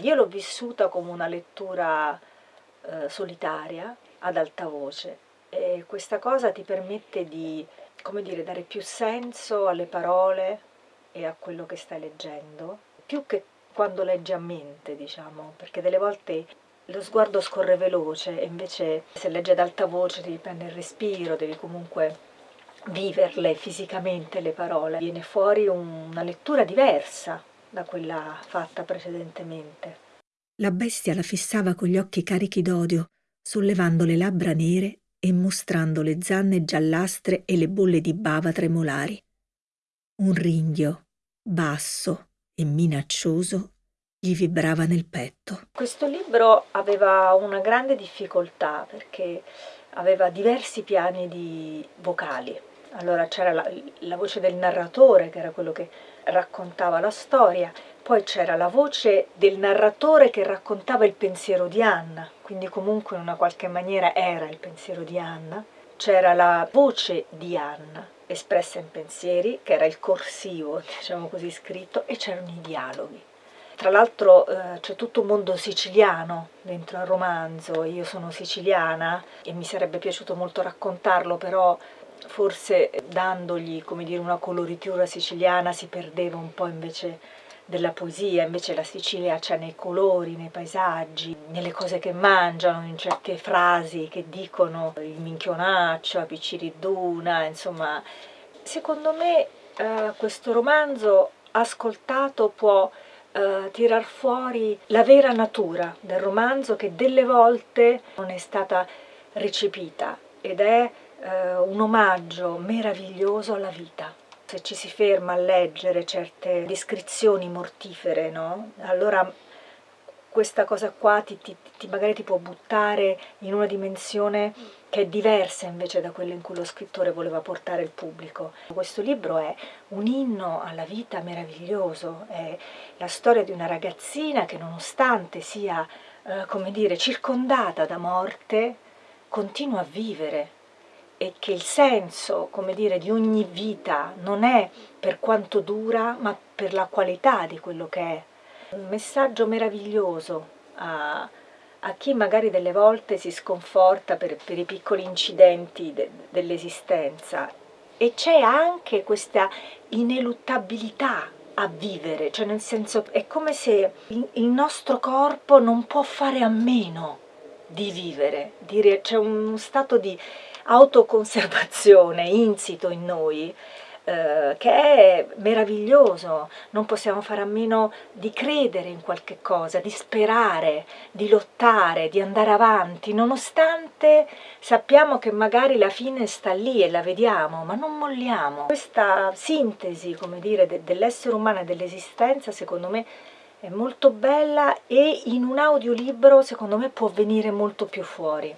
io l'ho vissuta come una lettura eh, solitaria, ad alta voce, e questa cosa ti permette di, come dire, dare più senso alle parole e a quello che stai leggendo, più che quando leggi a mente, diciamo, perché delle volte lo sguardo scorre veloce e invece se leggi ad alta voce devi prendere il respiro, devi comunque viverle fisicamente le parole. Viene fuori una lettura diversa da quella fatta precedentemente. La bestia la fissava con gli occhi carichi d'odio, sollevando le labbra nere e mostrando le zanne giallastre e le bolle di bava tremolari. Un ringhio, basso e minaccioso, gli vibrava nel petto. Questo libro aveva una grande difficoltà perché aveva diversi piani di vocali. Allora c'era la, la voce del narratore, che era quello che raccontava la storia, poi c'era la voce del narratore che raccontava il pensiero di Anna, quindi comunque in una qualche maniera era il pensiero di Anna, c'era la voce di Anna espressa in pensieri, che era il corsivo, diciamo così scritto, e c'erano i dialoghi. Tra l'altro eh, c'è tutto un mondo siciliano dentro al romanzo, io sono siciliana e mi sarebbe piaciuto molto raccontarlo, però forse dandogli dire, una coloritura siciliana si perdeva un po' invece della poesia, invece la Sicilia c'è nei colori, nei paesaggi, nelle cose che mangiano, in certe frasi che dicono il minchionaccio, la picciridduna, insomma. Secondo me eh, questo romanzo ascoltato può uh, tirar fuori la vera natura del romanzo che delle volte non è stata recepita ed è uh, un omaggio meraviglioso alla vita. Se ci si ferma a leggere certe descrizioni mortifere, no? allora questa cosa qua ti, ti, ti, magari ti può buttare in una dimensione che è diversa invece da quella in cui lo scrittore voleva portare il pubblico. Questo libro è un inno alla vita meraviglioso, è la storia di una ragazzina che nonostante sia, eh, come dire, circondata da morte, continua a vivere e che il senso, come dire, di ogni vita non è per quanto dura, ma per la qualità di quello che è. Un messaggio meraviglioso a, a chi magari delle volte si sconforta per, per i piccoli incidenti de, dell'esistenza. E c'è anche questa ineluttabilità a vivere, cioè nel senso è come se il, il nostro corpo non può fare a meno di vivere, c'è un stato di autoconservazione insito in noi eh, che è meraviglioso, non possiamo fare a meno di credere in qualche cosa, di sperare, di lottare, di andare avanti, nonostante sappiamo che magari la fine sta lì e la vediamo, ma non molliamo. Questa sintesi, come dire, de dell'essere umano e dell'esistenza, secondo me, è molto bella e in un audiolibro, secondo me, può venire molto più fuori.